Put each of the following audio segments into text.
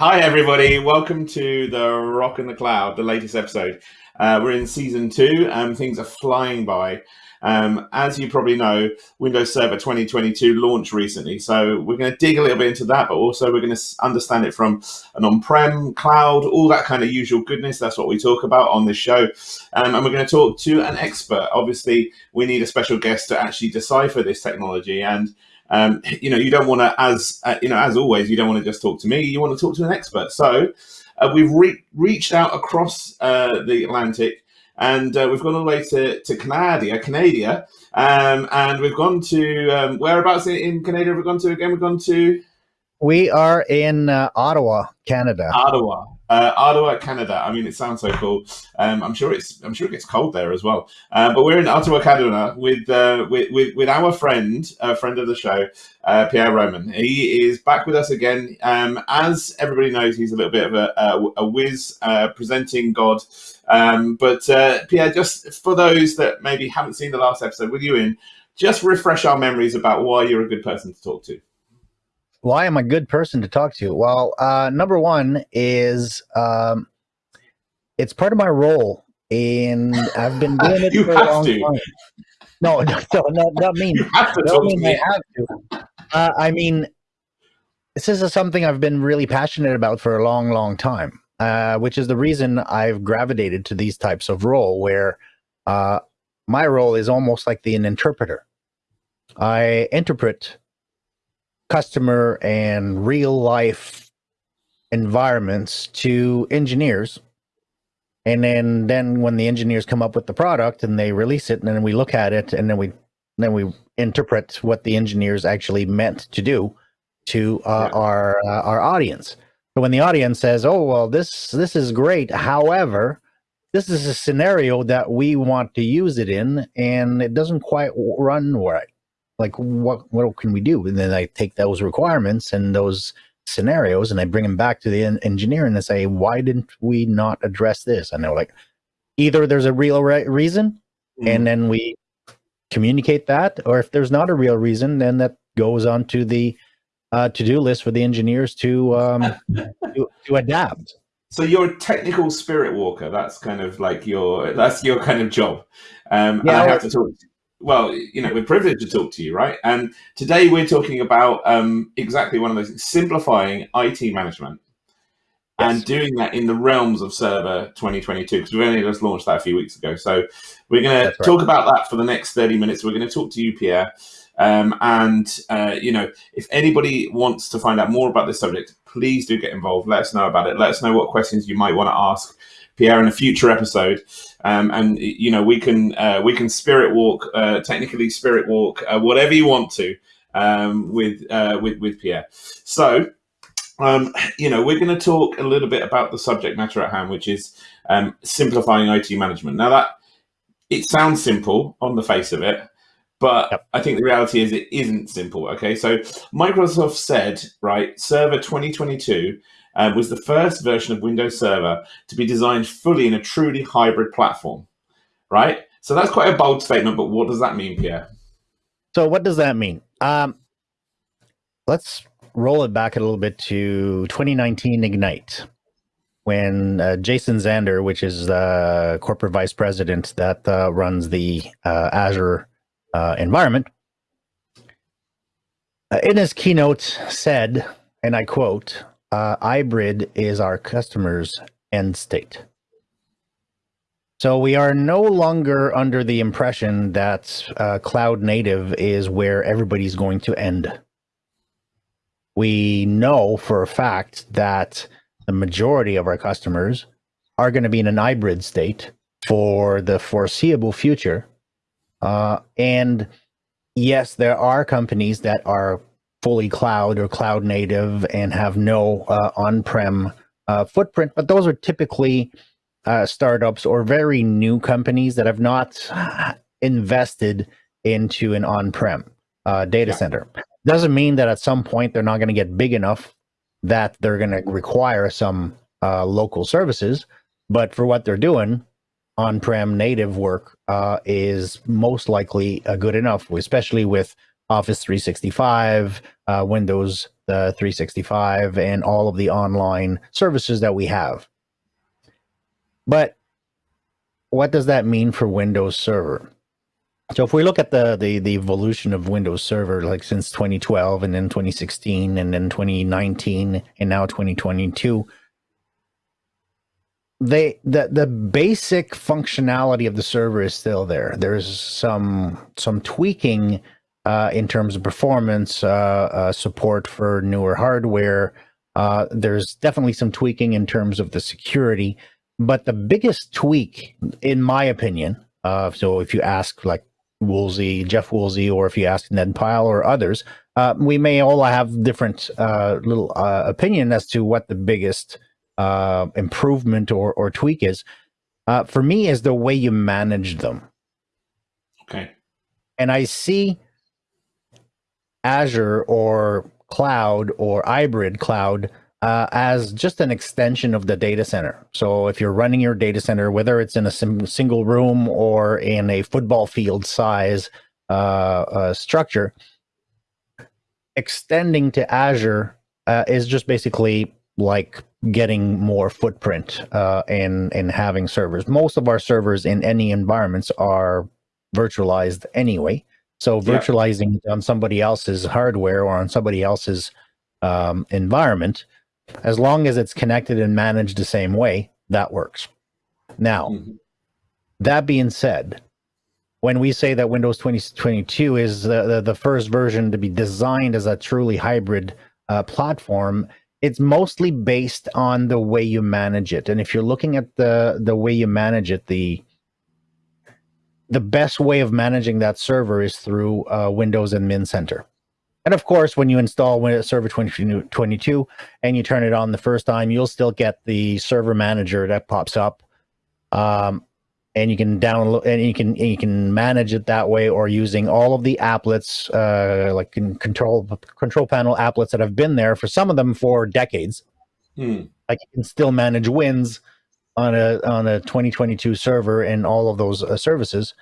Hi, everybody. Welcome to the Rock and the Cloud, the latest episode. Uh, we're in season two, and things are flying by. Um, as you probably know, Windows Server 2022 launched recently, so we're going to dig a little bit into that, but also we're going to understand it from an on-prem, cloud, all that kind of usual goodness. That's what we talk about on this show, um, and we're going to talk to an expert. Obviously, we need a special guest to actually decipher this technology, and um, you know, you don't want to, as uh, you know, as always, you don't want to just talk to me. You want to talk to an expert. So uh, we've re reached out across uh, the Atlantic, and uh, we've gone all the way to to Canada, Canada, um, and we've gone to um, whereabouts in, in Canada have we gone to again? We've gone to. We are in uh, Ottawa, Canada. Ottawa. Uh, Ottawa, Canada. I mean, it sounds so cool. Um, I'm sure it's. I'm sure it gets cold there as well. Uh, but we're in Ottawa, Canada, with uh, with, with, with our friend, a friend of the show, uh, Pierre Roman. He is back with us again. Um, as everybody knows, he's a little bit of a, a, a whiz uh, presenting God. Um, but uh, Pierre, just for those that maybe haven't seen the last episode with you in, just refresh our memories about why you're a good person to talk to why am I a good person to talk to? Well, uh, number one is um, it's part of my role, and I've been doing it for a long to. time. No, no, no, not, not me. You have to talk to me. I have to. Uh, I mean, this is something I've been really passionate about for a long, long time, uh, which is the reason I've gravitated to these types of role where uh, my role is almost like the an interpreter. I interpret customer and real life environments to engineers. And then then when the engineers come up with the product and they release it and then we look at it and then we then we interpret what the engineers actually meant to do to uh, yeah. our uh, our audience. But when the audience says oh well this this is great. However this is a scenario that we want to use it in and it doesn't quite run right like what what can we do? And then i take those requirements and those scenarios and i bring them back to the engineer and they say why didn't we not address this? And they're like either there's a real re reason mm. and then we communicate that or if there's not a real reason then that goes on to the uh, to-do list for the engineers to um to, to adapt. So you're a technical spirit walker. That's kind of like your that's your kind of job. Um yeah, and i have to talk well, you know, we're privileged to talk to you, right? And today we're talking about um, exactly one of those simplifying IT management yes. and doing that in the realms of Server 2022 because we've only just launched that a few weeks ago. So we're going to talk about that for the next 30 minutes. We're going to talk to you, Pierre. Um, and, uh, you know, if anybody wants to find out more about this subject, please do get involved. Let us know about it. Let us know what questions you might want to ask Pierre in a future episode. Um, and you know we can uh, we can spirit walk, uh, technically spirit walk, uh, whatever you want to um, with uh, with with Pierre. So. Um, you know, we're going to talk a little bit about the subject matter at hand, which is um, simplifying IT management. Now, that it sounds simple on the face of it, but yep. I think the reality is it isn't simple. Okay, so Microsoft said, right, Server 2022 uh, was the first version of Windows Server to be designed fully in a truly hybrid platform, right? So that's quite a bold statement, but what does that mean, Pierre? So what does that mean? Um, let's roll it back a little bit to 2019 Ignite, when uh, Jason Zander, which is the corporate vice president that uh, runs the uh, Azure uh, environment, uh, in his keynote said, and I quote, uh, hybrid is our customer's end state. So we are no longer under the impression that uh, cloud native is where everybody's going to end. We know for a fact that the majority of our customers are going to be in an hybrid state for the foreseeable future. Uh, and yes, there are companies that are fully cloud or cloud native and have no uh, on-prem uh, footprint, but those are typically uh, startups or very new companies that have not invested into an on-prem uh, data yeah. center. Doesn't mean that at some point they're not going to get big enough that they're going to require some uh, local services, but for what they're doing, on-prem native work uh, is most likely good enough, especially with Office 365, uh, Windows uh, 365, and all of the online services that we have. But what does that mean for Windows Server? So if we look at the, the the evolution of Windows Server, like since 2012 and then 2016 and then 2019 and now 2022, they the the basic functionality of the server is still there. There's some some tweaking uh, in terms of performance, uh, uh, support for newer hardware. Uh, there's definitely some tweaking in terms of the security, but the biggest tweak, in my opinion, uh, so if you ask like Woolsey, Jeff Woolsey, or if you ask Ned Pyle or others, uh, we may all have different uh, little opinion as to what the biggest uh, improvement or, or tweak is. Uh, for me, is the way you manage them. Okay. And I see Azure or cloud or hybrid cloud uh, as just an extension of the data center. So if you're running your data center, whether it's in a sim- single room or in a football field size uh, uh, structure, extending to Azure uh, is just basically like getting more footprint uh, in in having servers. Most of our servers in any environments are virtualized anyway. So virtualizing yeah. on somebody else's hardware or on somebody else's um, environment as long as it's connected and managed the same way, that works. Now, mm-hmm. that being said, when we say that Windows 2022 is the, the, the, first version to be designed as a truly hybrid uh, platform, it's mostly based on the way you manage it. And if you're looking at the the way you manage it, the the best way of managing that server is through uh, Windows Admin Center. And of course, when you install Windows Server 2022 and you turn it on the first time, you'll still get the server manager that pops up. Um, and you can download and you can you can manage it that way or using all of the applets uh, like control control panel applets that have been there for some of them for decades hmm. like you can still manage wins on a on a 2022 server and all of those uh, services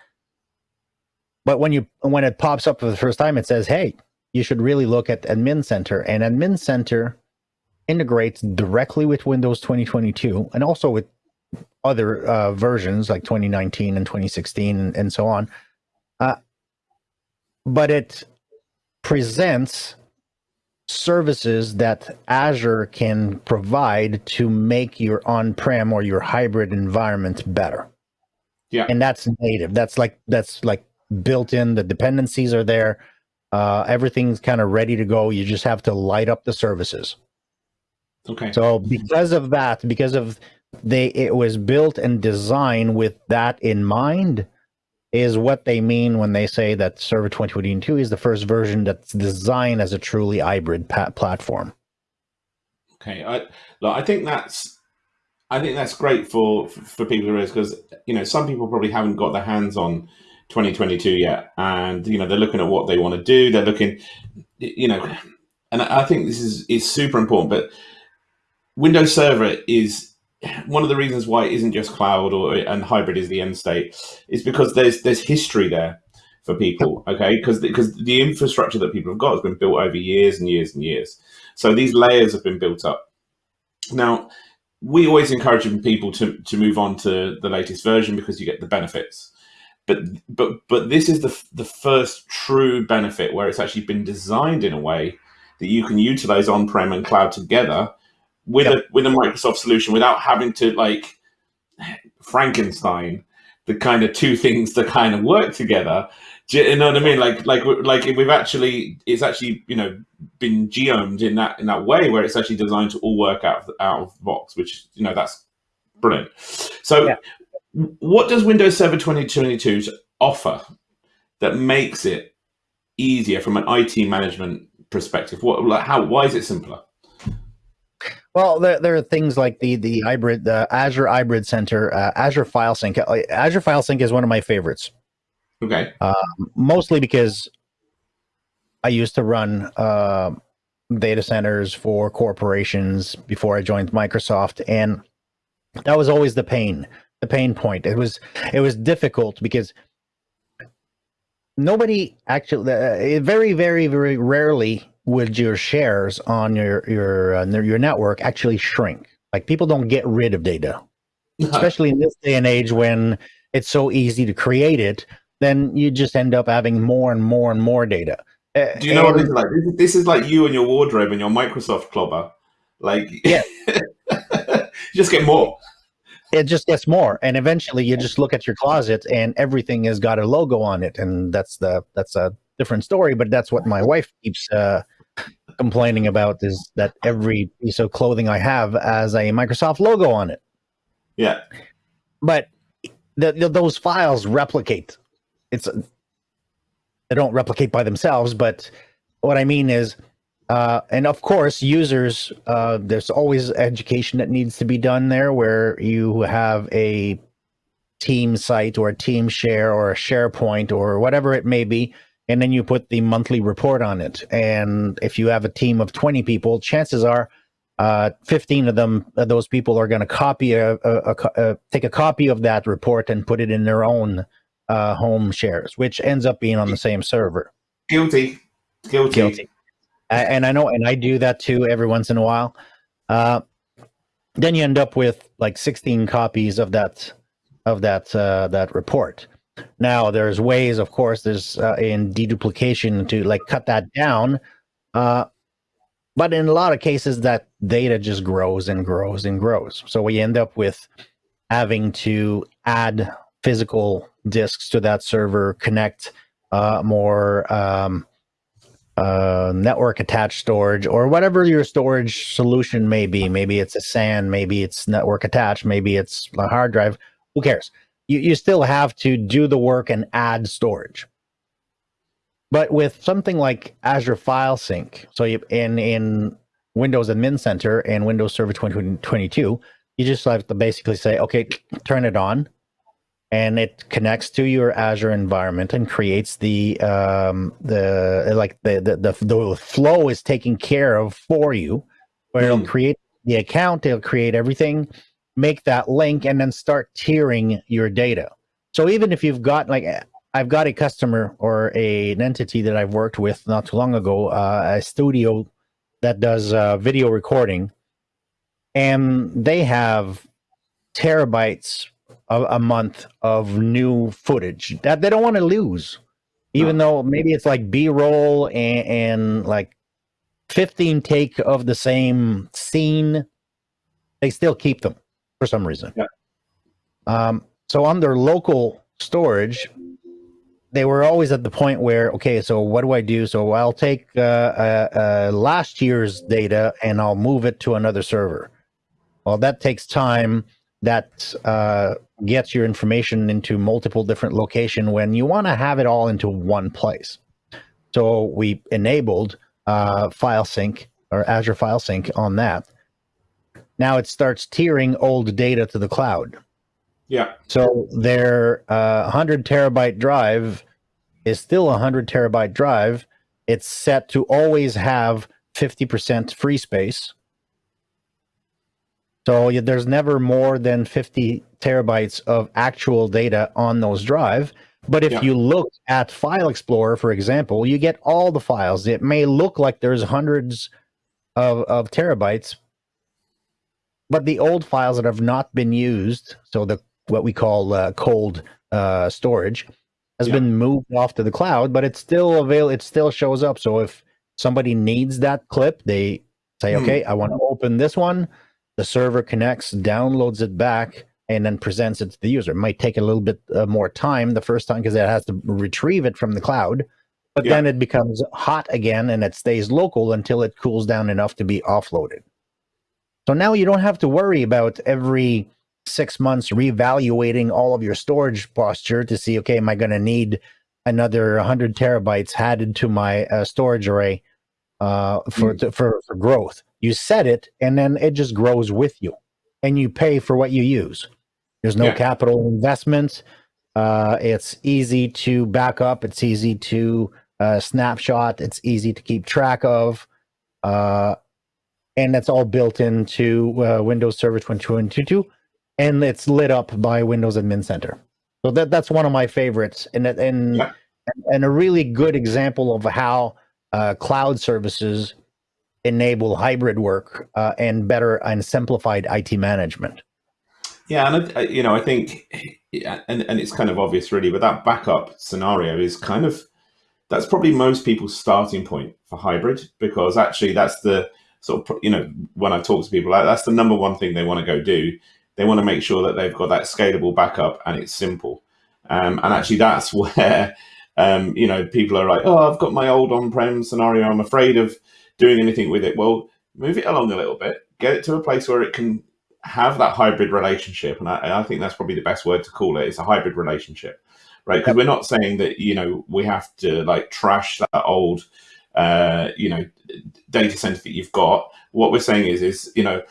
but when you when it pops up for the first time it says hey you should really look at Admin Center. And Admin Center integrates directly with Windows 2022 and also with other uh, versions like 2019 and 2016 and, and so on. Uh, but it presents services that Azure can provide to make your on-prem or your hybrid environment better. Yeah. And that's native. That's like that's like built in. The dependencies are there. Uh, everything's kind of ready to go. You just have to light up the services. Okay. So because of that, because of they, it was built and designed with that in mind, is what they mean when they say that Server 2022 is the first version that's designed as a truly hybrid platform. Okay, I, look, I think that's I think that's great for for people to because you know some people probably haven't got their hands on 2022 yet, and you know they're looking at what they want to do. They're looking, you know, and I think this is is super important. But Windows Server is one of the reasons why it isn't just cloud or and hybrid is the end state is because there's there's history there for people. Okay, because because the infrastructure that people have got has been built over years and years and years. So these layers have been built up. Now we always encourage people to to move on to the latest version because you get the benefits but but but this is the the first true benefit where it's actually been designed in a way that you can utilize on-prem and cloud together with yep. a with a Microsoft solution without having to like Frankenstein the kind of two things that kind of work together. Do you know what I mean? Like like like we've actually it's actually you know been geomed in that in that way where it's actually designed to all work out of, out of the box, which you know that's brilliant. So yeah what does Windows Server 2022 offer that makes it easier from an IT management perspective? What, like, how, why is it simpler? Well, there, there are things like the the hybrid, the Azure Hybrid Center, uh, Azure File Sync. Uh, Azure File Sync is one of my favorites. Okay. Uh, mostly because I used to run uh, data centers for corporations before I joined Microsoft, and that was always the pain the pain point. It was it was difficult because nobody actually, uh, very, very, very rarely would your shares on your your uh, your network actually shrink. Like people don't get rid of data, especially in this day and age when it's so easy to create it. Then you just end up having more and more and more data. Uh, Do you know and, what this is like? This is, this is like you and your wardrobe and your Microsoft clobber. Like, yeah, you just get more it just gets more and eventually you just look at your closet and everything has got a logo on it and that's the that's a different story but that's what my wife keeps uh, complaining about is that every piece of clothing i have has a microsoft logo on it. Yeah. But the, the, those files replicate. It's they don't replicate by themselves but what i mean is uh, and of course, users, uh, there's always education that needs to be done there where you have a team site or a team share or a SharePoint or whatever it may be. And then you put the monthly report on it. And if you have a team of 20 people, chances are uh, 15 of them, uh, those people are going to copy a, a, a, take a copy of that report and put it in their own uh, home shares, which ends up being on the same server. Guilty. Guilty. Guilty and I know, and I do that too every once in a while. Uh, then you end up with like 16 copies of that of that uh, that report. Now there's ways, of course, there's uh, in deduplication to like cut that down. Uh, but in a lot of cases, that data just grows and grows and grows. So we end up with having to add physical disks to that server, connect uh, more um, uh, network attached storage or whatever your storage solution may be. Maybe it's a SAN, maybe it's network attached, maybe it's a hard drive. Who cares? You, you still have to do the work and add storage. But with something like Azure File Sync, so you, in in Windows Admin Center and Windows Server 2022, you just have to basically say, okay, turn it on, and it connects to your Azure environment and creates the um, the like the, the the the flow is taken care of for you, where mm. it'll hmm. create the account, it'll create everything, make that link, and then start tiering your data. So even if you've got like I've got a customer or a, an entity that I've worked with not too long ago, uh, a studio that does uh, video recording, and they have terabytes a, a month of new footage that they don't want to lose, even though maybe it's like B roll and, and like 15 take of the same scene. They still keep them for some reason. Yeah. Um, so on their local storage, they were always at the point where, okay, so what do I do? So I'll take uh, uh, uh, last year's data and I'll move it to another server. Well, that takes time that uh, gets your information into multiple different location when you want to have it all into one place. So we enabled uh, file sync or Azure file sync on that. Now it starts tiering old data to the cloud. Yeah. So their uh, 100 terabyte drive is still a 100 terabyte drive. It's set to always have 50% free space so yeah, there's never more than 50 terabytes of actual data on those drive. But if yeah. you look at File Explorer, for example, you get all the files. It may look like there's hundreds of, of terabytes, but the old files that have not been used, so the what we call uh, cold uh, storage, has yeah. been moved off to the cloud, but it's still available. It still shows up. So if somebody needs that clip, they say, hmm. "Okay, I want to open this one." the server connects, downloads it back, and then presents it to the user. It might take a little bit uh, more time the first time because it has to retrieve it from the cloud, but yeah. then it becomes hot again and it stays local until it cools down enough to be offloaded. So now you don't have to worry about every six months reevaluating all of your storage posture to see, okay, am I going to need another 100 terabytes added to my uh, storage array uh, for, mm. to, for, for growth? You set it, and then it just grows with you, and you pay for what you use. There's no yeah. capital investment. Uh, it's easy to back up. It's easy to uh, snapshot. It's easy to keep track of. Uh, and that's all built into uh, Windows Server 2022, and it's lit up by Windows Admin Center. So that that's one of my favorites. And and yeah. and, a really good example of how uh, cloud services enable hybrid work uh, and better and simplified IT management. Yeah, and I, you know, I think, and and it's kind of obvious, really, but that backup scenario is kind of that's probably most people's starting point for hybrid because actually that's the sort of you know when I talk to people, that's the number one thing they want to go do. They want to make sure that they've got that scalable backup and it's simple. Um, and actually, that's where um, you know people are like, "Oh, I've got my old on-prem scenario. I'm afraid of doing anything with it." Well, move it along a little bit, get it to a place where it can have that hybrid relationship, and I, I think that's probably the best word to call it. It's a hybrid relationship, right? Because we're not saying that you know we have to like trash that old uh, you know data center that you've got. What we're saying is is you know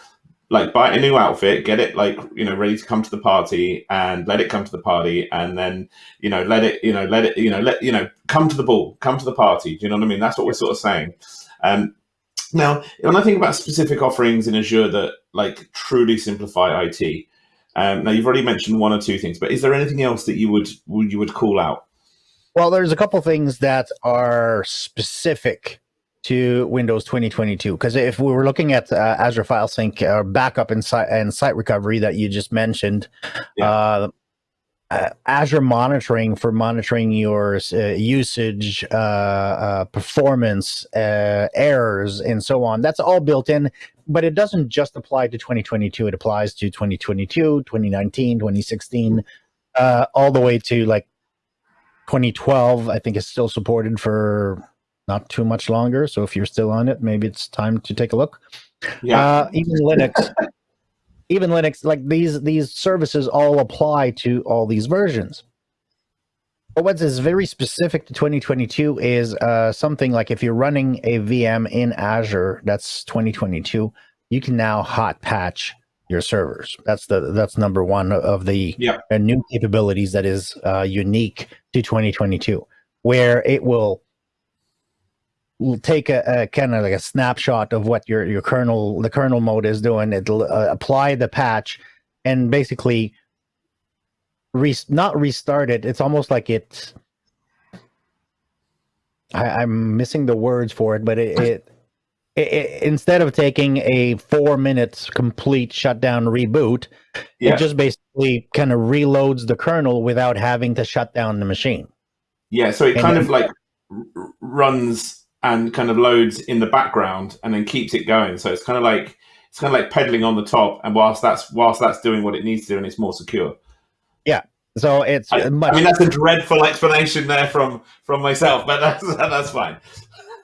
like buy a new outfit, get it like you know ready to come to the party, and let it come to the party, and then you know let it you know let it you know let you know come to the ball, come to the party. Do you know what I mean? That's what we're sort of saying. Um, now, when I think about specific offerings in Azure that like truly simplify IT, um, now you've already mentioned one or two things, but is there anything else that you would you would call out? Well, there's a couple things that are specific to Windows 2022. Because if we were looking at uh, Azure File Sync or backup and site, and site recovery that you just mentioned, yeah. uh, uh, Azure monitoring for monitoring your uh, usage, uh, uh, performance, errors, and so on, that's all built in. But it doesn't just apply to 2022. It applies to 2022, 2019, 2016, all the way to like 2012. I think is still supported for not too much longer. So if you're still on it, maybe it's time to take a look. Yeah. Uh, even Linux, even Linux, like these these services all apply to all these versions. But what is very specific to 2022 is uh, something like if you're running a VM in Azure, that's 2022, you can now hot patch your servers. That's the that's number one of the yeah. new capabilities that is uh, unique to 2022, where it will will take a, a kind of like a snapshot of what your your kernel the kernel mode is doing. It'll uh, apply the patch and basically re- not restart it. It's almost like it. I, am missing the words for it, but it, it, it, instead of taking a four minutes complete shutdown reboot, yeah. it just basically kind of reloads the kernel without having to shut down the machine. Yeah, so it and kind then, of like runs and kind of loads in the background and then keeps it going. So it's kind of like it's kind of like pedaling on the top, and whilst that's whilst that's doing what it needs to do, and it's more secure. Yeah. So it's. I, much- I mean, that's a dreadful explanation there from from myself, but that's that's fine.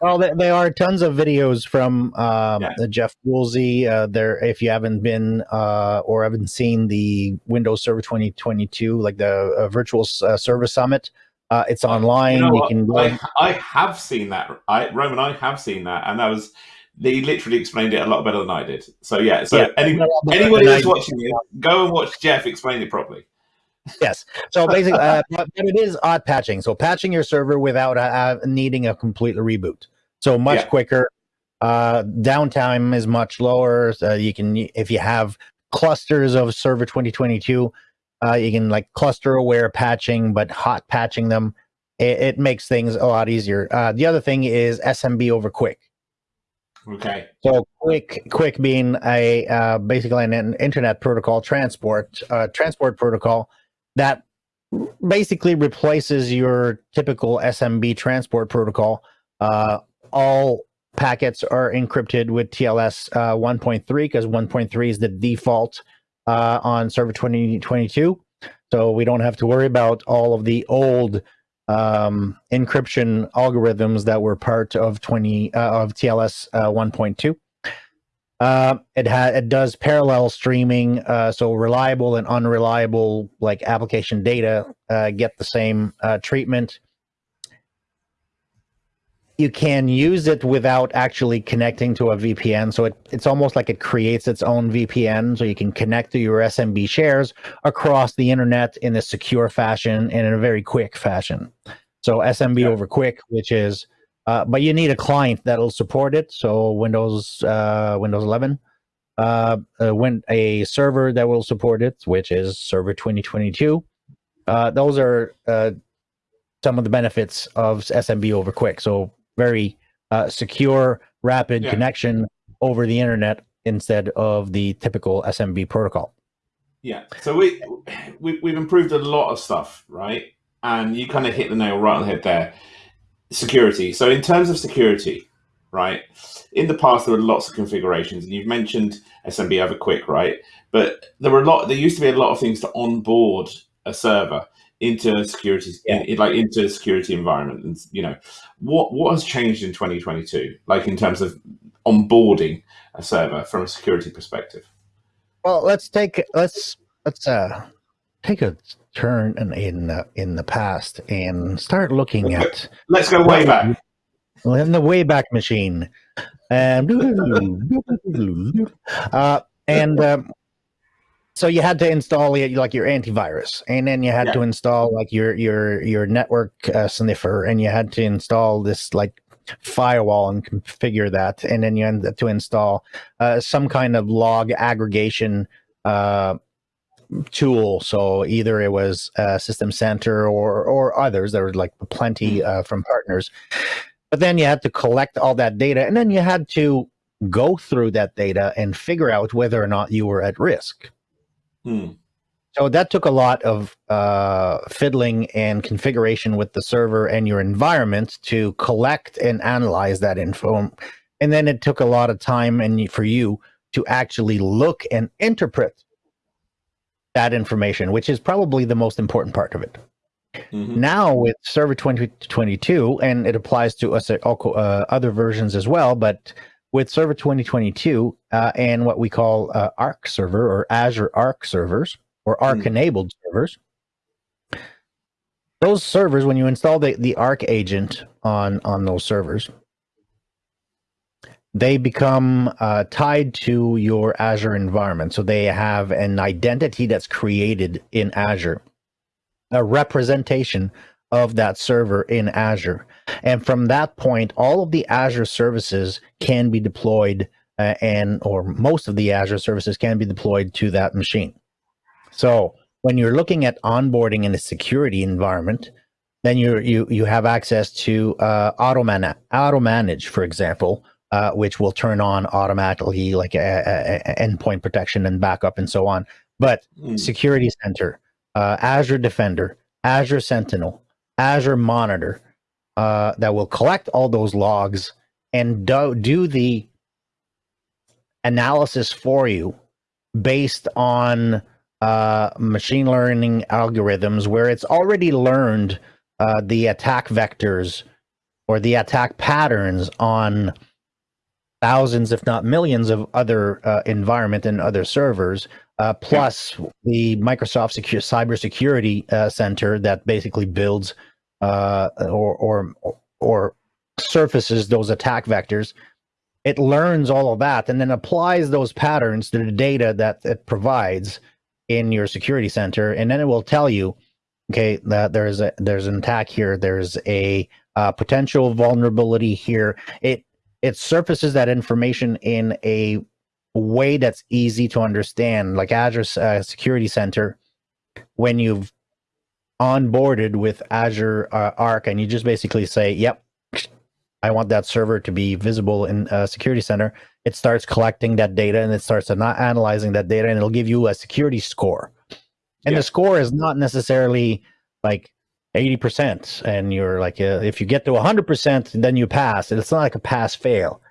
Well, there, are tons of videos from um, yeah. Jeff Woolsey. Uh, there, if you haven't been uh, or haven't seen the Windows Server 2022, like the uh, virtual uh, server summit, uh, it's online. You, know you can. I, I, have seen that. I Roman, I have seen that, and that was they literally explained it a lot better than I did. So yeah. So yeah, any, anybody who's watching it, go and watch Jeff explain it properly. Yes. So basically, uh, but it is hot patching. So patching your server without uh, needing a complete reboot. So much yeah. quicker. Uh, downtime is much lower. So you can, if you have clusters of server 2022, uh, you can like cluster aware patching, but hot patching them. It, it makes things a lot easier. Uh, the other thing is SMB over QUIC. Okay. So QUIC, QUIC being a uh, basically an internet protocol transport uh, transport protocol that basically replaces your typical SMB transport protocol. Uh, all packets are encrypted with TLS uh, 1.3 because 1.3 is the default uh, on Server 2022. So we don't have to worry about all of the old um, encryption algorithms that were part of 20 uh, of TLS uh, 1.2. Uh, it has it does parallel streaming, uh, so reliable and unreliable like application data uh, get the same uh, treatment you can use it without actually connecting to a VPN. So it, it's almost like it creates its own VPN. So you can connect to your SMB shares across the internet in a secure fashion and in a very quick fashion. So SMB yeah. over QUIC, which is, uh, but you need a client that'll support it. So Windows, uh, Windows 11, uh, uh, when a server that will support it, which is Server 2022. Uh, those are uh, some of the benefits of SMB over QUIC. So very uh, secure, rapid yeah. connection over the internet instead of the typical SMB protocol. Yeah. So we, we we've improved a lot of stuff, right? And you kind of hit the nail right on the head there. Security. So in terms of security, right? In the past, there were lots of configurations, and you've mentioned SMB over QUIC, right? But there were a lot. There used to be a lot of things to onboard a server into security, yeah. in, like into a security environment, and you know, what what has changed in 2022, like in terms of onboarding a server from a security perspective. Well, let's take let's let's uh take a turn in in, uh, in the past and start looking at. Let's go way back. In the Wayback Machine, and uh, and um, so you had to install like your antivirus, and then you had yeah. to install like your your your network uh, sniffer, and you had to install this like firewall and configure that, and then you had to install uh, some kind of log aggregation uh, tool. So either it was uh, System Center or or others. There were like plenty uh, from partners. But then you had to collect all that data, and then you had to go through that data and figure out whether or not you were at risk. Hmm. So that took a lot of uh, fiddling and configuration with the server and your environment to collect and analyze that info. And then it took a lot of time and for you to actually look and interpret that information, which is probably the most important part of it. Mm -hmm. Now with Server 2022, and it applies to us uh, uh, other versions as well, but with Server 2022 uh, and what we call uh, Arc server or Azure Arc servers, or Arc hmm. enabled servers. Those servers, when you install the, the Arc agent on, on those servers, they become uh, tied to your Azure environment. So they have an identity that's created in Azure, a representation of that server in Azure. And from that point, all of the Azure services can be deployed uh, and or most of the Azure services can be deployed to that machine. So when you're looking at onboarding in a security environment, then you you you have access to uh, auto man auto manage, for example, uh, which will turn on automatically, like a, a, a endpoint protection and backup and so on. But mm. Security Center, uh, Azure Defender, Azure Sentinel, Azure Monitor, uh, that will collect all those logs and do, do the analysis for you based on uh, machine learning algorithms where it's already learned uh, the attack vectors or the attack patterns on thousands, if not millions, of other uh, environment and other servers, uh, plus yeah. the Microsoft Secure Cybersecurity uh, Center that basically builds uh, or, or or surfaces those attack vectors. It learns all of that and then applies those patterns to the data that it provides in your security center, and then it will tell you, okay, that there's a there's an attack here, there's a uh, potential vulnerability here. It it surfaces that information in a way that's easy to understand, like Azure uh, Security Center. When you've onboarded with Azure uh, Arc, and you just basically say, "Yep, I want that server to be visible in a security center. It starts collecting that data and it starts not analyzing that data and it'll give you a security score. And yeah. the score is not necessarily like 80% and you're like, uh, if you get to 100%, then you pass. It's not like a pass fail.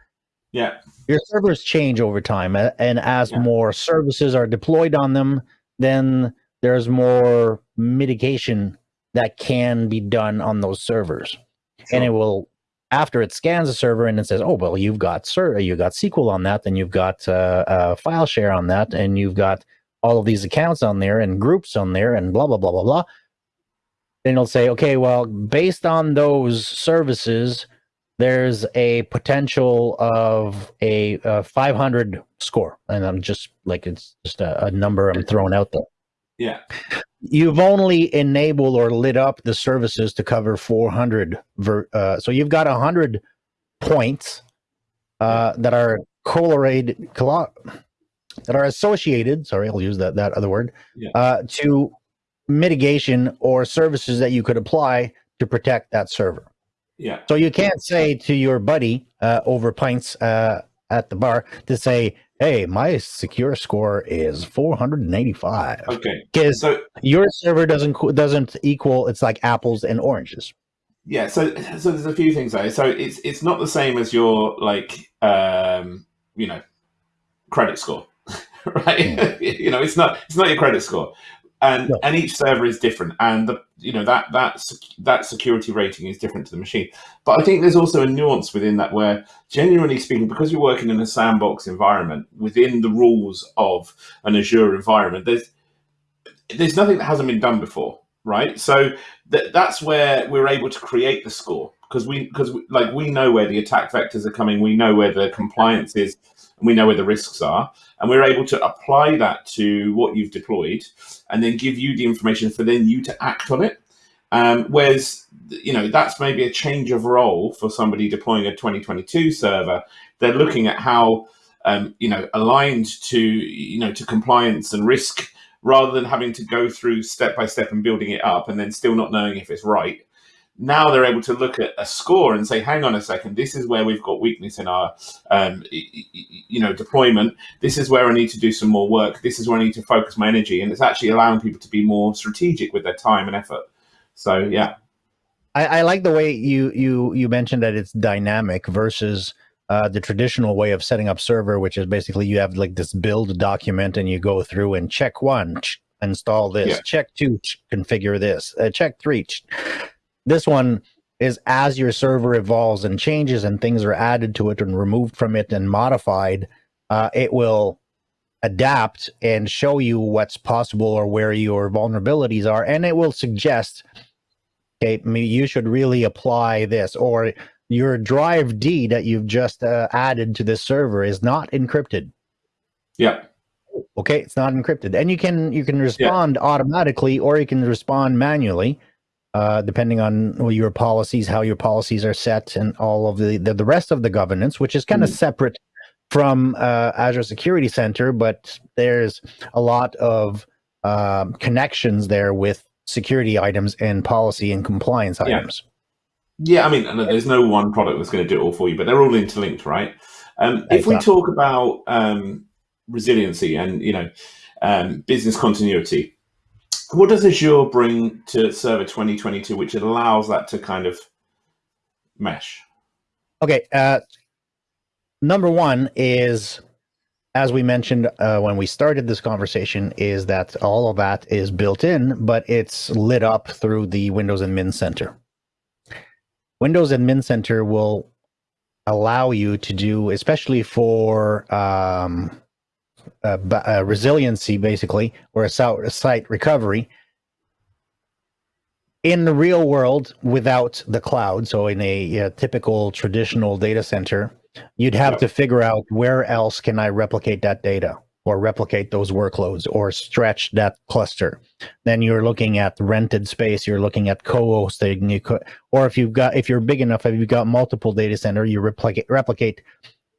Yeah. Your servers change over time. And as yeah. more services are deployed on them, then there's more mitigation that can be done on those servers. Sure. And it will after it scans a server and it says, "Oh, well, you've got sir, you got SQL on that, then you've got uh, uh, file share on that, and you've got all of these accounts on there and groups on there, and blah blah blah blah blah." Then it'll say, "Okay, well, based on those services, there's a potential of a, a 500 score," and I'm just like it's just a, a number I'm throwing out there. Yeah you've only enabled or lit up the services to cover 400 uh, so you've got 100 points uh, that are correlated that are associated sorry i'll use that that other word yeah. uh, to mitigation or services that you could apply to protect that server. Yeah. So you can't say to your buddy uh, over pints uh, at the bar to say, "Hey, my secure score is 485." Okay. Because so, your server doesn't doesn't equal. It's like apples and oranges. Yeah. So so there's a few things there. So it's it's not the same as your like um, you know credit score, right? Mm. you know, it's not it's not your credit score and no. and each server is different and the you know that that that security rating is different to the machine. But i think there's also a nuance within that where genuinely speaking because you're working in a sandbox environment within the rules of an azure environment there's there's nothing that hasn't been done before right? So th- that's where we're able to create the score because we because like we know where the attack vectors are coming we know where the compliance is and we know where the risks are and we're able to apply that to what you've deployed and then give you the information for then you to act on it. Um, whereas you know that's maybe a change of role for somebody deploying a 2022 server. They're looking at how um, you know aligned to you know to compliance and risk rather than having to go through step by step and building it up and then still not knowing if it's right now they're able to look at a score and say, hang on a second, this is where we've got weakness in our, um, you know, deployment. This is where I need to do some more work. This is where I need to focus my energy. And it's actually allowing people to be more strategic with their time and effort. So, yeah. I, I like the way you, you, you mentioned that it's dynamic versus uh, the traditional way of setting up server, which is basically you have like this build document and you go through and check one, install this, yeah. check two, configure this, uh, check three this one is as your server evolves and changes and things are added to it and removed from it and modified, uh, it will adapt and show you what's possible or where your vulnerabilities are. And it will suggest, okay, you should really apply this or your drive D that you've just uh, added to this server is not encrypted. Yeah. Okay, it's not encrypted. And you can you can respond yeah. automatically or you can respond manually uh, depending on your policies, how your policies are set, and all of the the, the rest of the governance, which is kind of mm. separate from uh, Azure Security Center, but there's a lot of um, connections there with security items and policy and compliance yeah. items. Yeah, I mean, there's no one product that's going to do it all for you, but they're all interlinked, right? Um, if we talk about um, resiliency and you know um, business continuity, what does Azure bring to Server 2022, which allows that to kind of mesh? Okay. Uh, number one is, as we mentioned uh, when we started this conversation, is that all of that is built in, but it's lit up through the Windows Admin Center. Windows Admin Center will allow you to do, especially for um, uh, uh, resiliency, basically, or a site recovery in the real world without the cloud. So in a, typical traditional data center, you'd have to figure out where else can I replicate that data or replicate those workloads or stretch that cluster. Then you're looking at rented space, you're looking at co-hosting, you or if you've got, if you're big enough, if you've got multiple data center, you replicate, replicate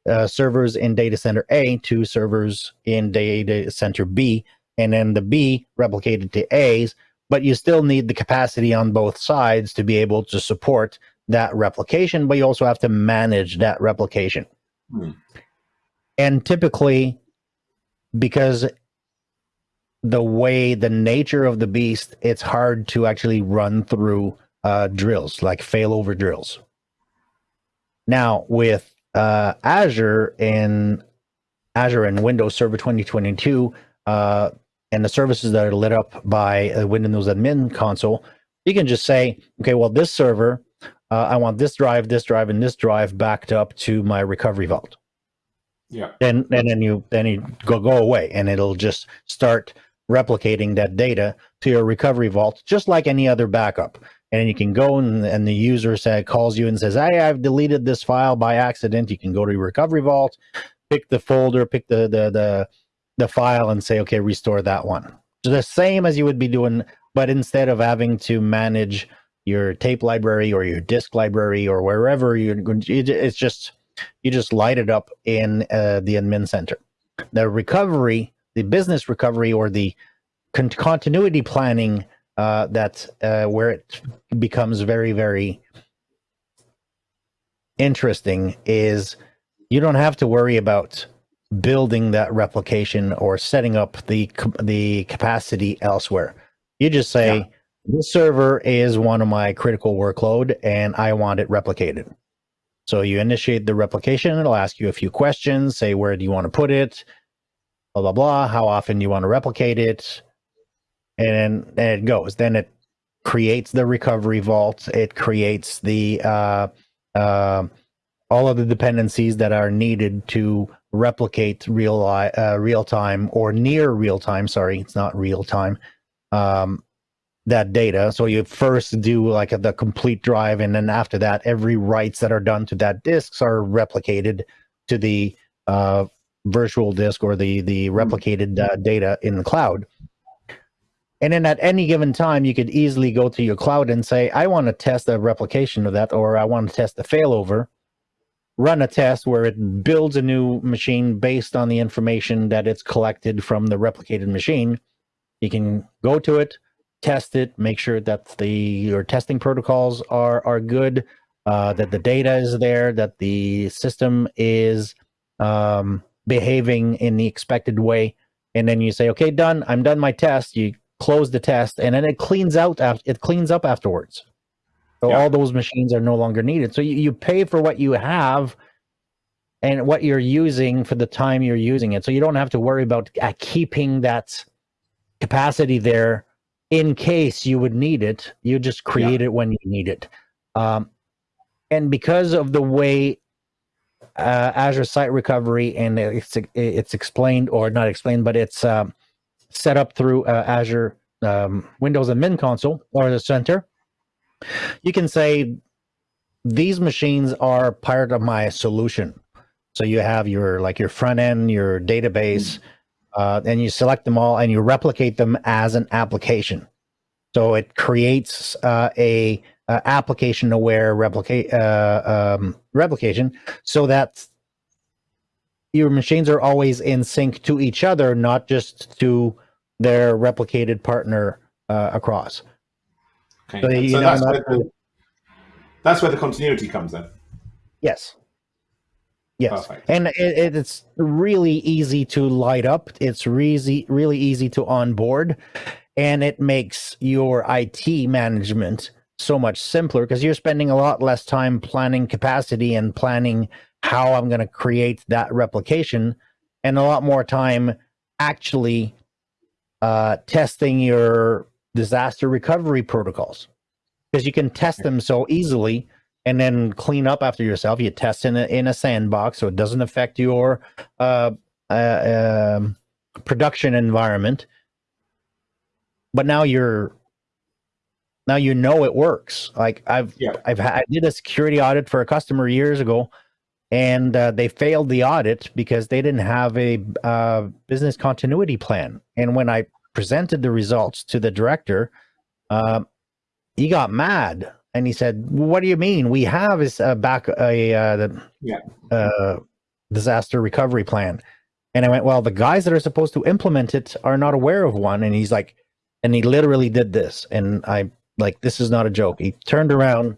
uh, servers in data center A to servers in data center B, and then the B replicated to A's, but you still need the capacity on both sides to be able to support that replication, but you also have to manage that replication. Hmm. And typically, because the way the nature of the beast, it's hard to actually run through uh, drills like failover drills. Now, with uh, Azure and Azure and Windows Server 2022 uh, and the services that are lit up by a Windows admin console, you can just say, okay, well, this server, uh, I want this drive, this drive, and this drive backed up to my recovery vault. Yeah. And, and then you then you go go away, and it'll just start replicating that data to your recovery vault, just like any other backup and you can go and, and the user say, calls you and says, hey, I've deleted this file by accident. You can go to your recovery vault, pick the folder, pick the, the, the, the file and say, okay, restore that one. So the same as you would be doing, but instead of having to manage your tape library or your disk library or wherever you're it's just, you just light it up in uh, the admin center. The recovery, the business recovery or the con continuity planning uh, that uh, where it becomes very very interesting is you don't have to worry about building that replication or setting up the the capacity elsewhere. You just say yeah. this server is one of my critical workload and I want it replicated. So you initiate the replication, it'll ask you a few questions, say where do you want to put it, blah blah blah, how often do you want to replicate it, and then it goes. Then it creates the recovery vault, it creates the uh, uh, all of the dependencies that are needed to replicate real uh, real time or near real time. Sorry, it's not real time. Um, that data. So you first do like a, the complete drive, and then after that, every writes that are done to that disks are replicated to the uh, virtual disk or the the hmm. replicated uh, data in the cloud. And then at any given time, you could easily go to your cloud and say, I want to test a replication of that, or I want to test a failover run a test where it builds a new machine based on the information that it's collected from the replicated machine. You can go to it, test it, make sure that the your testing protocols are are good, uh, that the data is there, that the system is um, behaving in the expected way, and then you say, "Okay, done. I'm done my test." You close the test, and then it cleans out. After it cleans up afterwards. So yeah. all those machines are no longer needed. So you, you pay for what you have and what you're using for the time you're using it. So you don't have to worry about uh, keeping that capacity there in case you would need it. You just create yeah. it when you need it. Um, and because of the way uh, Azure Site Recovery and it's it's explained or not explained, but it's um, set up through uh, Azure um, Windows Admin Console or the Center you can say these machines are part of my solution. So you have your like your front end, your database, uh, and you select them all and you replicate them as an application. So it creates uh, a, a application aware replicate uh, um, replication so that your machines are always in sync to each other, not just to their replicated partner uh, across. Okay. So, so that's, where the, that's where the continuity comes in. Yes. Yes, Perfect. and it, it's really easy to light up. It's really really easy to onboard, and it makes your IT management so much simpler because you're spending a lot less time planning capacity and planning how I'm going to create that replication, and a lot more time actually uh, testing your disaster recovery protocols because you can test them so easily and then clean up after yourself. You test in a, in a sandbox so it doesn't affect your uh, uh, um, production environment. But now you're now you know it works. Like I've yeah. I've had, I did a security audit for a customer years ago, and uh, they failed the audit because they didn't have a uh, business continuity plan. And when I presented the results to the director, uh, he got mad and he said, "What do you mean? We have is a back a uh, the, yeah. uh, disaster recovery plan." And I went, "Well, the guys that are supposed to implement it are not aware of one." And he's like, and he literally did this, and I like this is not a joke. He turned around,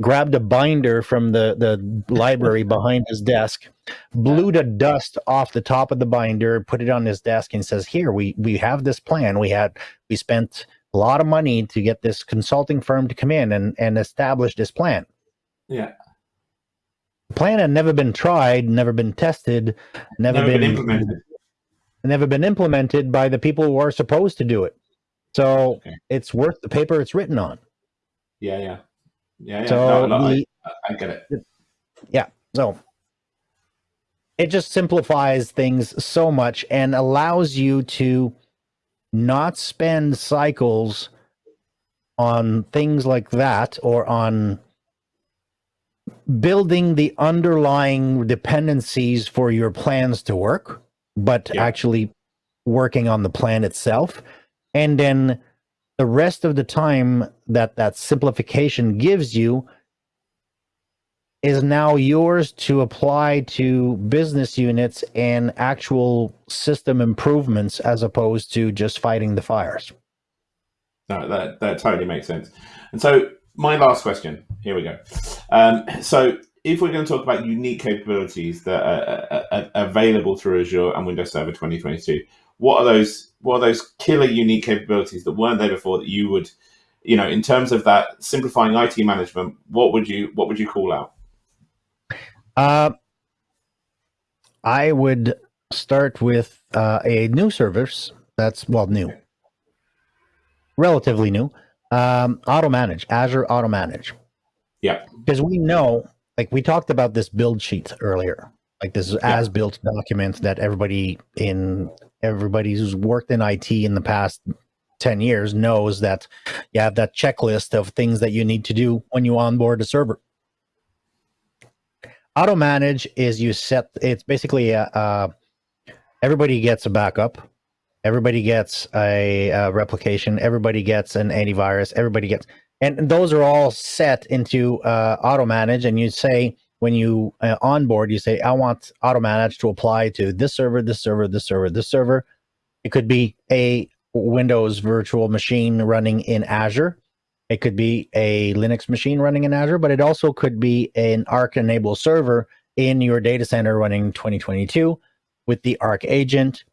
grabbed a binder from the the library behind his desk, blew the dust off the top of the binder, put it on his desk, and says, "Here, we we have this plan. We had we spent a lot of money to get this consulting firm to come in and and establish this plan." Yeah. The plan had never been tried, never been tested, never, never been, been implemented. Never been implemented by the people who are supposed to do it. So okay. it's worth the paper it's written on. Yeah, yeah. Yeah, yeah. So no, no, the, I, I get it. Yeah. So it just simplifies things so much and allows you to not spend cycles on things like that or on building the underlying dependencies for your plans to work, but yeah. actually working on the plan itself. And then the rest of the time that that simplification gives you is now yours to apply to business units and actual system improvements as opposed to just fighting the fires. No, that that totally makes sense. And so my last question. Here we go. Um, so if we're going to talk about unique capabilities that are, are, are, available through Azure and Windows Server 2022, what are those? What are those killer unique capabilities that weren't there before that you would, you know, in terms of that simplifying IT management? What would you What would you call out? Uh, I would start with uh, a new service that's well new, relatively new. Um, auto manage Azure Auto Manage. Yeah, because we know, like we talked about this build sheet earlier, like this yeah. as built document that everybody in everybody who's worked in IT in the past 10 years knows that you have that checklist of things that you need to do when you onboard a server. Auto manage is you set, it's basically a, a everybody gets a backup. Everybody gets a, a, replication. Everybody gets an antivirus. Everybody gets, and those are all set into uh, auto manage. And you say, when you uh, onboard, you say, I want auto manage to apply to this server, this server, this server, this server. It could be a Windows virtual machine running in Azure. It could be a Linux machine running in Azure, but it also could be an Arc enabled server in your data center running 2022 with the Arc agent,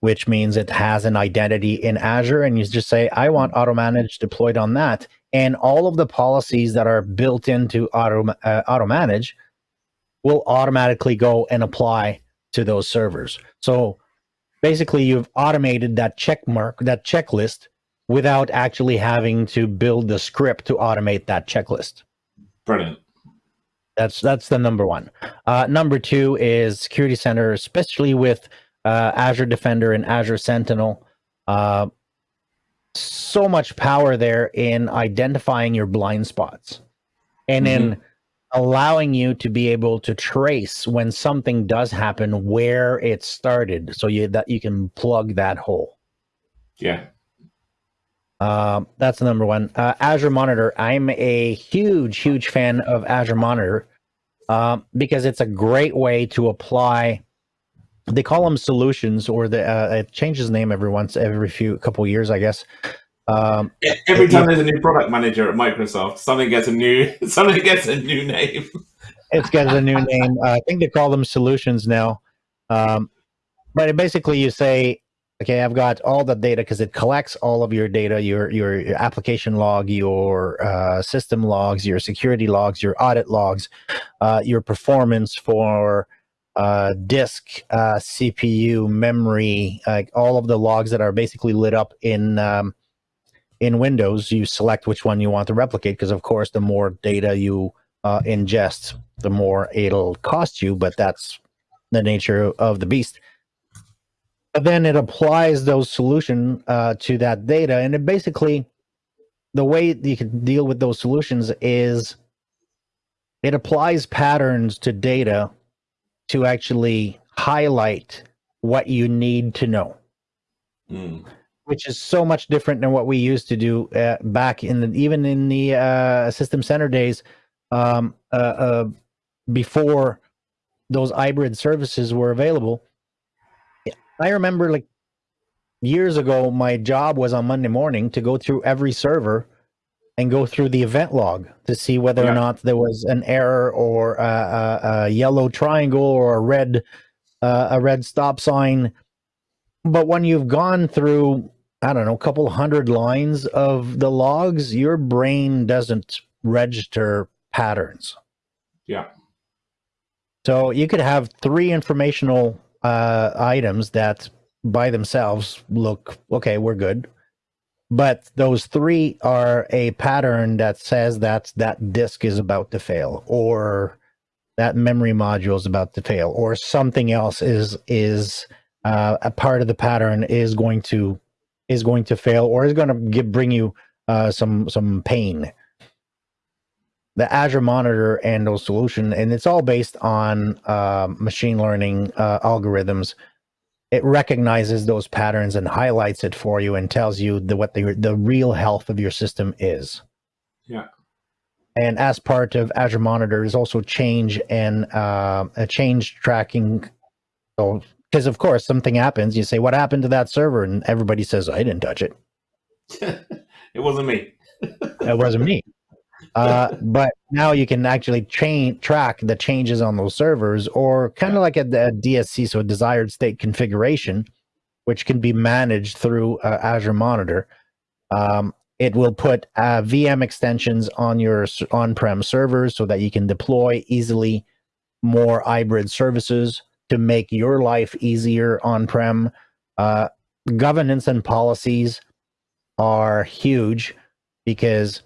which means it has an identity in Azure. And you just say, I want auto manage deployed on that. And all of the policies that are built into auto, uh, auto manage will automatically go and apply to those servers. So basically you've automated that check mark, that checklist without actually having to build the script to automate that checklist. Brilliant. That's that's the number one. Uh, number two is Security Center, especially with uh, Azure Defender and Azure Sentinel. Uh, so much power there in identifying your blind spots, and mm-hmm. in allowing you to be able to trace when something does happen where it started, so you that you can plug that hole. Yeah. Um, that's number one. Uh, Azure Monitor. I'm a huge, huge fan of Azure Monitor um, because it's a great way to apply. They call them solutions, or the uh, it changes name every once every few couple years, I guess. Um, every time there's a new product manager at Microsoft, something gets a new something gets a new name. it's got a new name. Uh, I think they call them solutions now. Um, but basically, you say okay i've got all the data because it collects all of your data your your, your application log your uh, system logs your security logs your audit logs uh, your performance for uh, disk uh, cpu memory like all of the logs that are basically lit up in um, in windows you select which one you want to replicate because of course the more data you uh, ingest the more it'll cost you but that's the nature of the beast but then it applies those solution uh, to that data, and it basically the way you can deal with those solutions is it applies patterns to data to actually highlight what you need to know. Mm. Which is so much different than what we used to do uh, back in the even in the uh, system center days um, uh, uh before those hybrid services were available I remember like years ago, my job was on Monday morning to go through every server and go through the event log to see whether yeah. or not there was an error or a, a, a yellow triangle or a red uh, a red stop sign. But when you've gone through, I don't know, a couple hundred lines of the logs, your brain doesn't register patterns. Yeah. So you could have three informational uh, items that by themselves look okay, we're good. But those three are a pattern that says that that disk is about to fail, or that memory module is about to fail, or something else is is uh, a part of the pattern is going to is going to fail, or is going to give, bring you uh, some some pain the Azure Monitor and those solution, and it's all based on uh, machine learning uh, algorithms. It recognizes those patterns and highlights it for you and tells you the, what the the real health of your system is. Yeah. And as part of Azure Monitor is also change and uh, a change tracking. So, because of course something happens, you say, "What happened to that server?" and everybody says, "I didn't touch it." It wasn't me. it wasn't me. Uh, but now you can actually chain track the changes on those servers, or kind of like a, a, DSC, so a desired state configuration, which can be managed through uh, Azure Monitor. Um, it will put uh, VM extensions on your on-prem servers so that you can deploy easily more hybrid services to make your life easier on-prem. Uh, governance and policies are huge because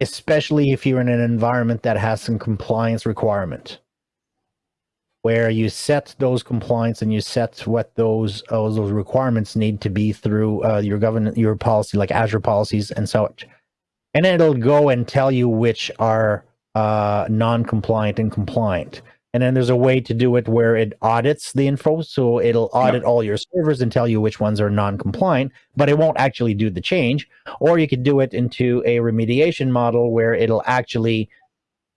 especially if you're in an environment that has some compliance requirement where you set those compliance and you set what those uh, those requirements need to be through uh, your government your policy like Azure policies and such, and it'll go and tell you which are uh, non-compliant and compliant. And then there's a way to do it where it audits the info, so it'll audit all your servers and tell you which ones are non-compliant, but it won't actually do the change. Or you could do it into a remediation model where it'll actually,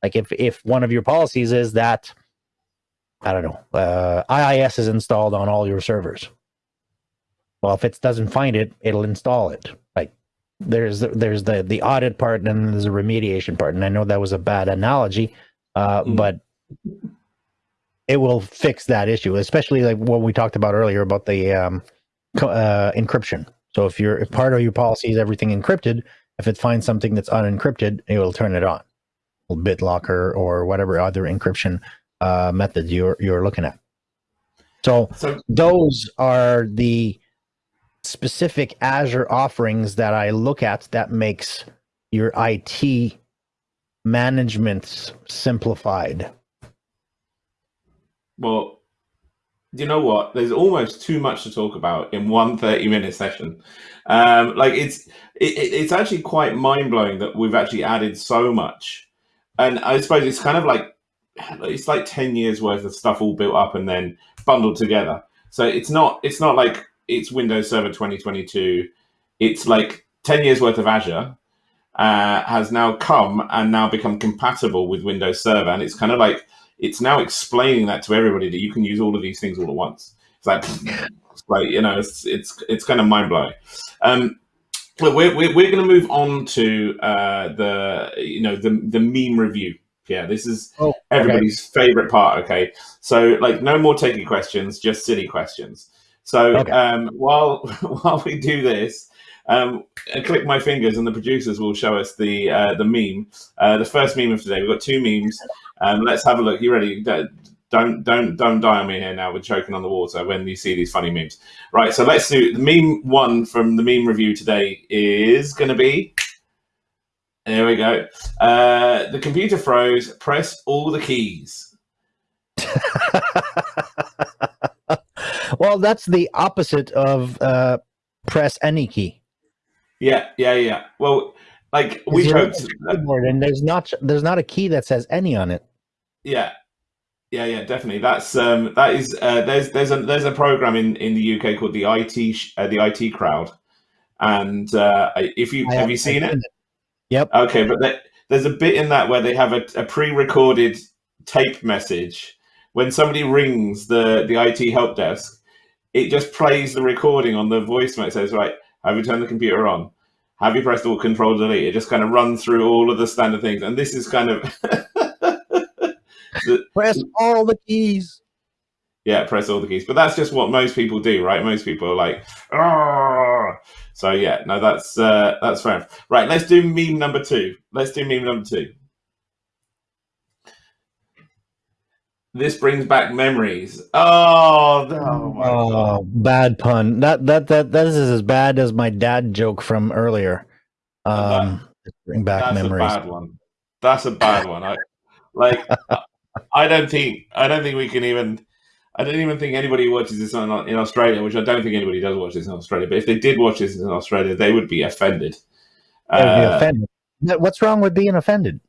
like if if one of your policies is that I don't know, uh, IIS is installed on all your servers. Well, if it doesn't find it, it'll install it. Like there's there's the the audit part and then there's a remediation part. And I know that was a bad analogy, uh, mm. but it will fix that issue, especially like what we talked about earlier about the um, uh, encryption. So if you're if part of your policy is everything encrypted, if it finds something that's unencrypted, it will turn it on. BitLocker or whatever other encryption uh, method you're you're looking at. So, so those are the specific Azure offerings that I look at that makes your IT management simplified. Well, you know what? There's almost too much to talk about in one 30 minute session. Um, like it's it, it's actually quite mind blowing that we've actually added so much. And I suppose it's kind of like it's like 10 years worth of stuff all built up and then bundled together. So it's not it's not like it's Windows Server 2022. It's like 10 years worth of Azure uh, has now come and now become compatible with Windows Server. And it's kind of like it's now explaining that to everybody that you can use all of these things all at once. It's like, it's like you know, it's it's it's kind of mind blowing. Um, we're, we're, we're going to move on to uh, the you know the the meme review yeah, this is oh, everybody's okay. favorite part. Okay, so like no more taking questions, just silly questions. So okay. um, while while we do this, um, I click my fingers and the producers will show us the uh, the meme. Uh, the first meme of today. We've got two memes. Um, let's have a look. You ready? Don't don't don't die on me here now. We're choking on the water when you see these funny memes. Right. So let's do the meme one from the meme review today is going to be there we go. Uh, the computer froze. Press all the keys. well, that's the opposite of uh, press any key. Yeah, yeah, yeah. Well, like we hoped, and there's not there's not a key that says any on it. Yeah, yeah, yeah, definitely. That's um, that is uh, there's there's a there's a program in in the UK called the IT uh, the IT crowd, and uh, if you I have you seen it? it? Yep. Okay, but there, there's a bit in that where they have a, a pre-recorded tape message. When somebody rings the the IT help desk, it just plays the recording on the voicemail. It says, "Right, have you turned the computer on? Have you pressed all Control Delete?" It just kind of runs through all of the standard things, and this is kind of the, press all the keys. Yeah, press all the keys. But that's just what most people do, right? Most people are like, "Oh." So yeah, no, that's uh, that's fair. Right, let's do meme number two. Let's do meme number two. This brings back memories. Oh, oh, oh bad pun. That that that that is as bad as my dad joke from earlier. Um, that, bring back that's memories. a bad one. That's a bad one. I like. I don't think. I don't think we can even I don't even think anybody watches this on, in Australia, which I don't think anybody does watch this in Australia. But if they did watch this in Australia, they would be offended. They would be uh, offended. What's wrong with being offended?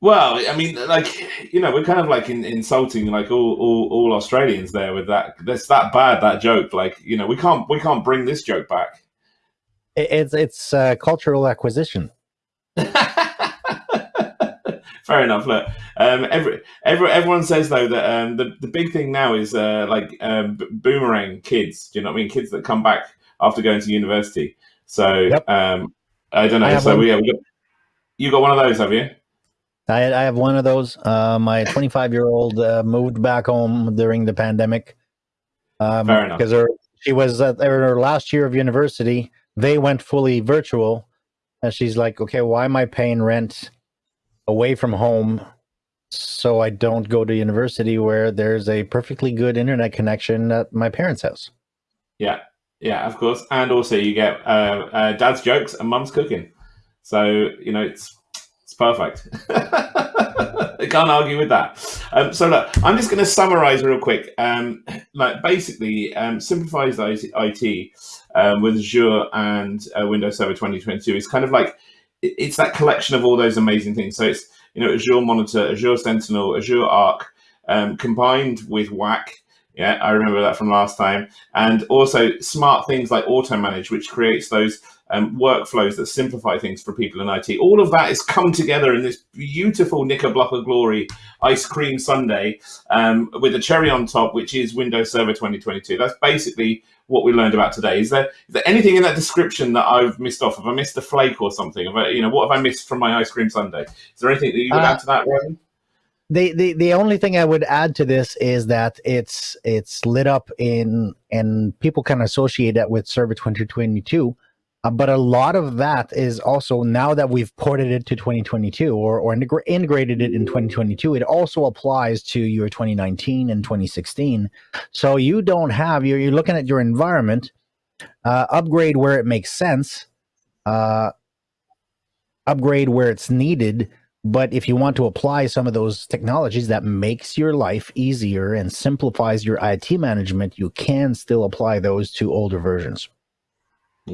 Well, I mean, like you know, we're kind of like in, insulting like all, all, all Australians there with that. That's that bad that joke. Like you know, we can't we can't bring this joke back. It's it's uh, cultural acquisition. Fair enough. Look, um, every, every, everyone says though that um, the the big thing now is uh, like um, boomerang kids. Do you know what I mean? Kids that come back after going to university. So yep. um, I don't know. I so we, yeah, we got, you got one of those, have you? I, I have one of those. Uh, my 25 year old uh, moved back home during the pandemic. Um, Fair enough. Because she was at her last year of university. They went fully virtual, and she's like, "Okay, why am I paying rent away from home so I don't go to university where there's a perfectly good internet connection at my parents' house?" Yeah, yeah, of course. And also, you get uh, uh, dad's jokes and mum's cooking. So you know, it's it's perfect. I can't argue with that. Um, so look, I'm just going to summarize real quick. Um, like basically, um, simplifies IT um, with Azure and uh, Windows Server 2022 is kind of like it's that collection of all those amazing things. So it's you know Azure Monitor, Azure Sentinel, Azure Arc, um, combined with WAC. Yeah, I remember that from last time, and also smart things like Auto Manage, which creates those um, workflows that simplify things for people in IT. All of that has come together in this beautiful knickerbocker of glory ice cream sundae um, with a cherry on top, which is Windows Server 2022. That's basically what we learned about today. Is there is there anything in that description that I've missed off? Have I missed a flake or something? Have I, you know, what have I missed from my ice cream sundae? Is there anything that you would uh, add to that, Roman? The, the the only thing I would add to this is that it's it's lit up in and people can associate that with Server 2022 uh, but a lot of that is also now that we've ported it to 2022 or, or integrated it in 2022, it also applies to your 2019 and 2016. So you don't have, you're, you're looking at your environment, uh, upgrade where it makes sense, uh, upgrade where it's needed. But if you want to apply some of those technologies that makes your life easier and simplifies your IT management, you can still apply those to older versions.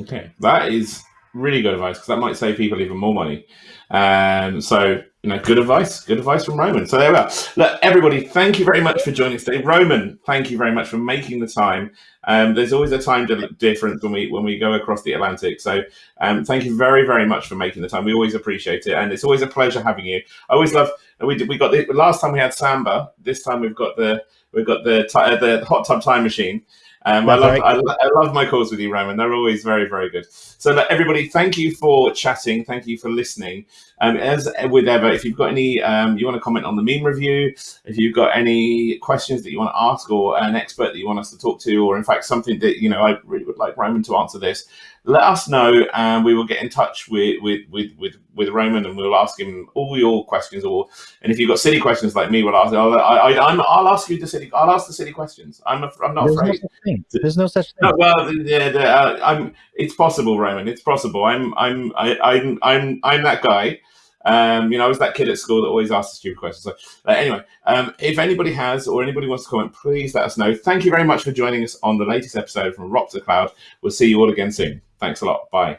Okay, that is really good advice because that might save people even more money. Um, so you know, good advice, good advice from Roman. So there we are. Look, everybody, thank you very much for joining us today. Roman, thank you very much for making the time. Um, there's always a time difference when we when we go across the Atlantic. So um, thank you very very much for making the time. We always appreciate it, and it's always a pleasure having you. I always love. We we got the last time we had Samba. This time we've got the we've got the the hot tub time machine. Um, I, love. I, I, love my calls with you, Roman. They're always very, very good. So, everybody, thank you for chatting. Thank you for listening. Um, as with ever, if you've got any, um, you want to comment on the meme review, if you've got any questions that you want to ask, or an expert that you want us to talk to, or in fact something that you know I really would like Roman to answer this, let us know, and we will get in touch with with with with, with Roman, and we'll ask him all your questions. Or and if you've got silly questions like me, we'll ask. I'll, I, am I'll ask you the silly. I'll ask the silly questions. I'm I'm not There's afraid. No There's no such thing. No, well, yeah, uh, I'm. It's possible, Roman. It's possible. I'm I'm I, I'm I'm I'm that guy. Um, you know, I was that kid at school that always asked the stupid questions. So, uh, anyway, um, if anybody has or anybody wants to comment, please let us know. Thank you very much for joining us on the latest episode from Rock to Cloud. We'll see you all again soon. Thanks a lot. Bye.